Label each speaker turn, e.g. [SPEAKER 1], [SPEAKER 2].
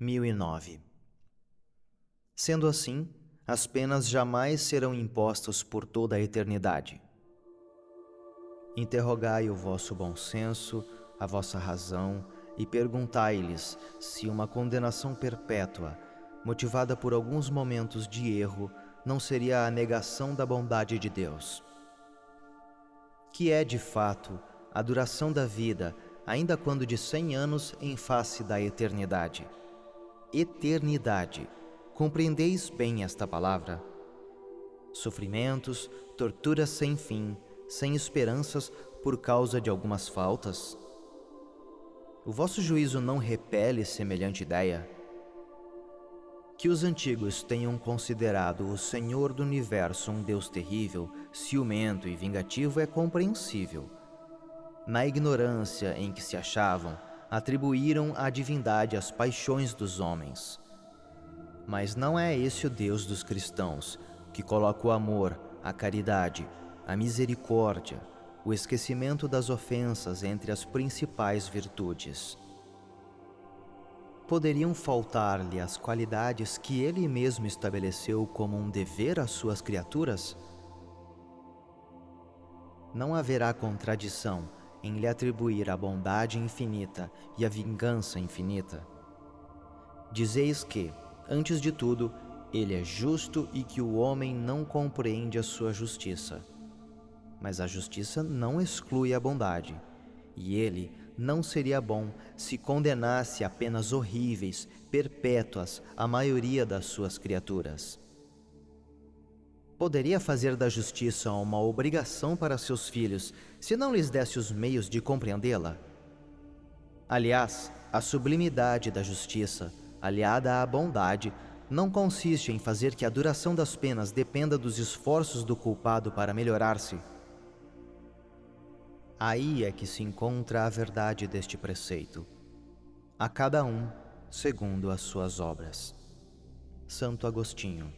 [SPEAKER 1] 1009 Sendo assim, as penas jamais serão impostas por toda a eternidade. Interrogai o vosso bom senso, a vossa razão, e perguntai-lhes se uma condenação perpétua, motivada por alguns momentos de erro, não seria a negação da bondade de Deus. Que é, de fato, a duração da vida, ainda quando de cem anos em face da eternidade. Eternidade. Compreendeis bem esta palavra? Sofrimentos, torturas sem fim, sem esperanças por causa de algumas faltas? O vosso juízo não repele semelhante ideia? Que os antigos tenham considerado o Senhor do universo um Deus terrível, ciumento e vingativo é compreensível. Na ignorância em que se achavam, atribuíram a divindade as paixões dos homens. Mas não é esse o Deus dos cristãos, que coloca o amor, a caridade, a misericórdia, o esquecimento das ofensas entre as principais virtudes poderiam faltar-lhe as qualidades que ele mesmo estabeleceu como um dever às suas criaturas? Não haverá contradição em lhe atribuir a bondade infinita e a vingança infinita. Dizeis que, antes de tudo, ele é justo e que o homem não compreende a sua justiça. Mas a justiça não exclui a bondade, e ele não seria bom se condenasse a penas horríveis, perpétuas, a maioria das suas criaturas. Poderia fazer da justiça uma obrigação para seus filhos se não lhes desse os meios de compreendê-la? Aliás, a sublimidade da justiça, aliada à bondade, não consiste em fazer que a duração das penas dependa dos esforços do culpado para melhorar-se, Aí é que se encontra a verdade deste preceito. A cada um segundo as suas obras. Santo Agostinho